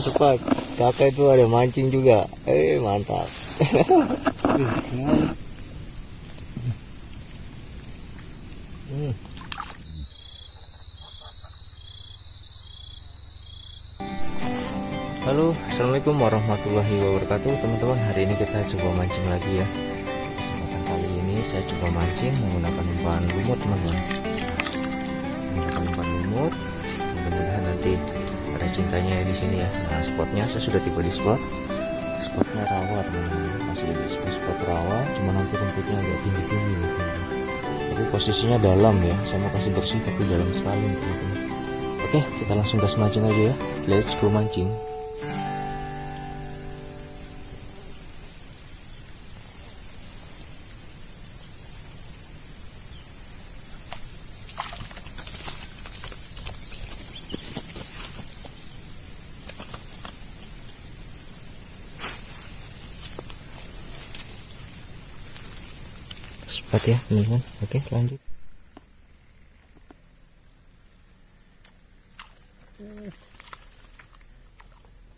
sepat kakak itu ada mancing juga. Eh mantap. Halo assalamualaikum warahmatullahi wabarakatuh. Teman-teman hari ini kita coba mancing lagi ya. Kesempatan kali ini saya coba mancing menggunakan umpan lumut teman-teman. Menggunakan umpan lumut. Mudah-mudahan nanti cintanya di sini ya. Nah spotnya saya sudah tiba di spot. Spotnya rawa teman-teman masih di spot, spot rawa cuma nanti rumputnya agak tinggi-tinggi teman-teman. tapi posisinya dalam ya saya mau kasih bersih tapi dalam sekali teman-teman oke kita langsung gas mancing aja ya. Let's go mancing Sepat ya teman-teman. Oke lanjut.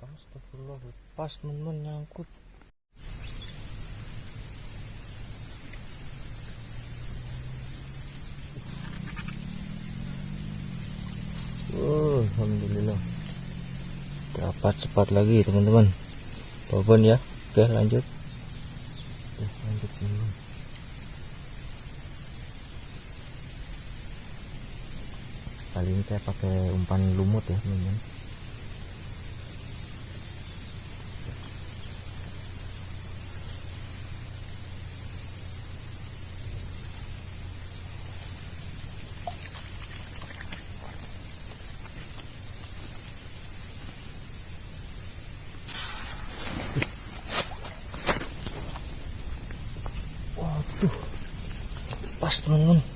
Astagfirullah lepas teman-teman nyangkut. Oh, Alhamdulillah. Dapat cepat lagi teman-teman. Babon ya. Oke lanjut. Oke, lanjut teman-teman kali ini saya pakai umpan lumut ya teman-teman. Waduh pas teman-teman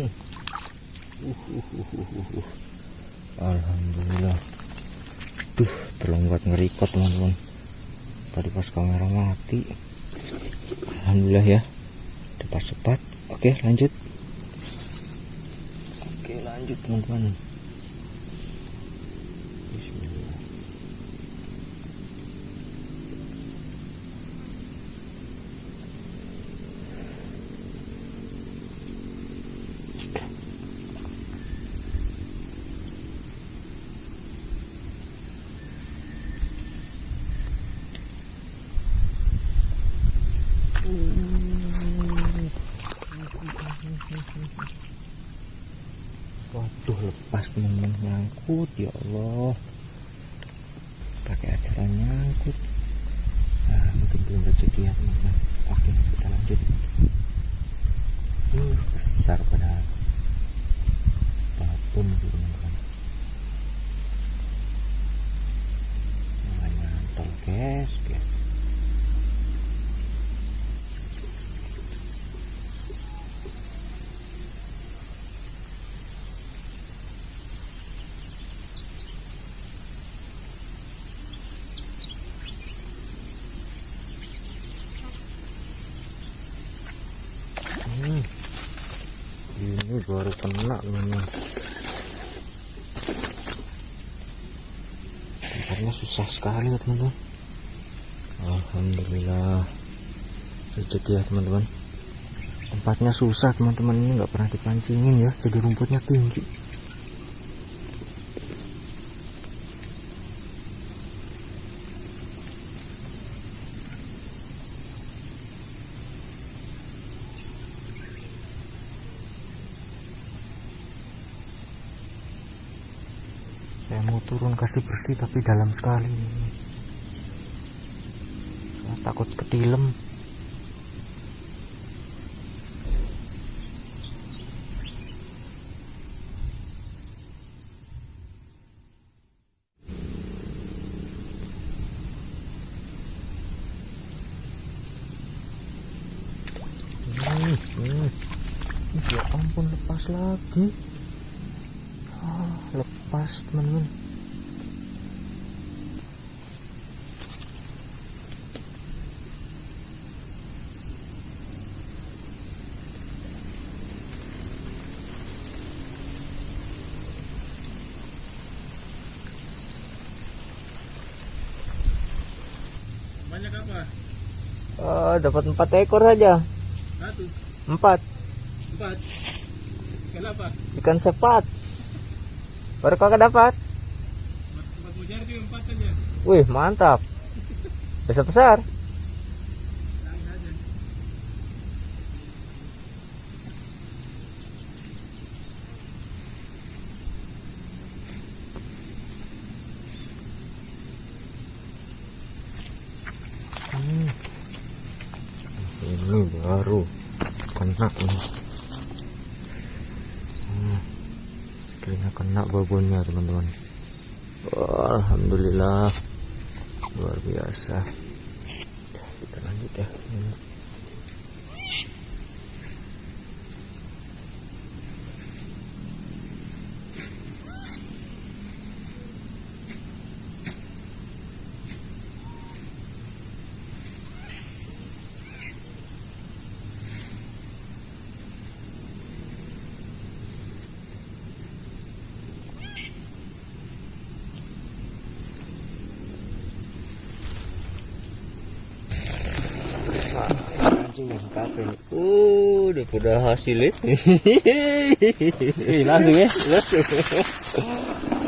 Hmm. Uh, uh, uh, uh, uh. Alhamdulillah. Tuh, terlonggat ngerikot teman-teman. Tadi pas kamera mati. Alhamdulillah ya. Dapat sepat. Oke, lanjut. Oke, lanjut teman-teman. Lepas teman-teman nyangkut ya Allah. Pakai acara nyangkut. Nah mungkin belum rezeki ya teman-teman. Oke kita lanjut. Uh besar padahal. Apa pun itu teman-teman. Namanya nyantol guys guys Hmm. Ini baru kena teman-teman. Tempatnya susah sekali ya teman-teman. Alhamdulillah. Rezeki ya teman-teman. Tempatnya susah teman-teman ini nggak pernah dipancingin ya. Jadi rumputnya tinggi. mau turun kasih bersih tapi dalam sekali saya takut ketilem Hmm. hmm. Ya ampun lepas lagi lepas teman-teman Banyak apa? Ah, dapat empat ekor saja Satu, empat empat. Kenapa? ikan sepat baru kakak dapat wih mantap besar besar Cari saja. Hmm. Ini baru kena ini. Hmm. Kena babonnya teman-teman. Wah, Alhamdulillah luar biasa. Kita lanjut ya. Anjing yang nih. Uh, udah pada hasilnya. Eh, langsung ya.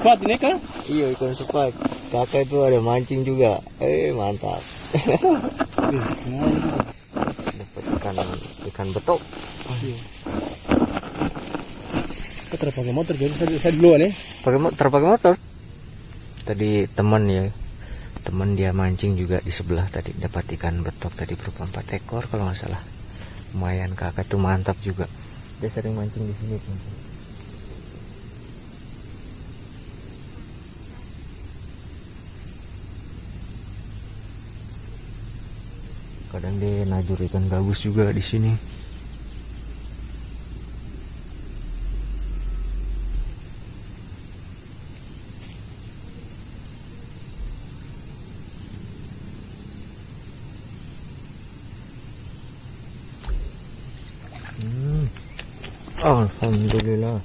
Empat ini kan? iya ikan sepat. Kakak itu ada mancing juga. Eh mantap. Dapat ikan ikan betok. Kita terpakai motor jadi saya, saya duluan ya. Pakai terpakai motor. Tadi teman ya, teman dia mancing juga di sebelah tadi dapat ikan betok tadi berupa empat ekor kalau nggak salah. Lumayan kakak tuh mantap juga. Dia sering mancing di sini. teman-teman. Kadang dia najur ikan gabus juga di sini. Hmm. Alhamdulillah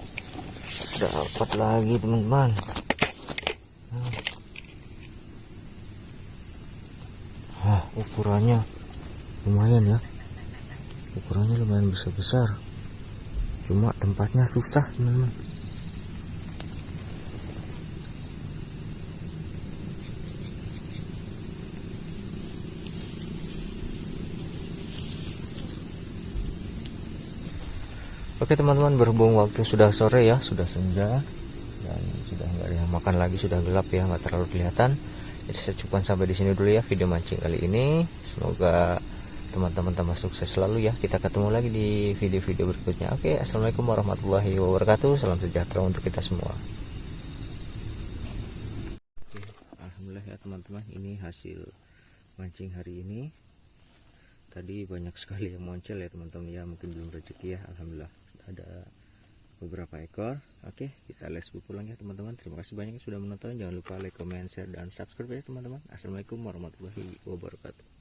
dapat lagi teman-teman. Hmm. Ah, ukurannya lumayan ya. Ukurannya lumayan besar-besar. Cuma tempatnya susah teman-teman. Oke teman-teman berhubung waktu sudah sore ya sudah senja dan sudah nggak ada makan lagi sudah gelap ya nggak terlalu kelihatan. Jadi saya cukupkan sampai di sini dulu ya video mancing kali ini. Semoga teman-teman tambah sukses selalu ya. Kita ketemu lagi di video-video berikutnya. Oke assalamualaikum warahmatullahi wabarakatuh. Salam sejahtera untuk kita semua. Oke alhamdulillah ya teman-teman. Ini hasil mancing hari ini. Tadi banyak sekali yang muncul ya teman-teman. Ya mungkin belum rezeki ya alhamdulillah ada beberapa ekor. Oke kita let's go pulang ya teman-teman. Terima kasih banyak yang sudah menonton. Jangan lupa like comment share dan subscribe ya teman-teman. Assalamualaikum warahmatullahi wabarakatuh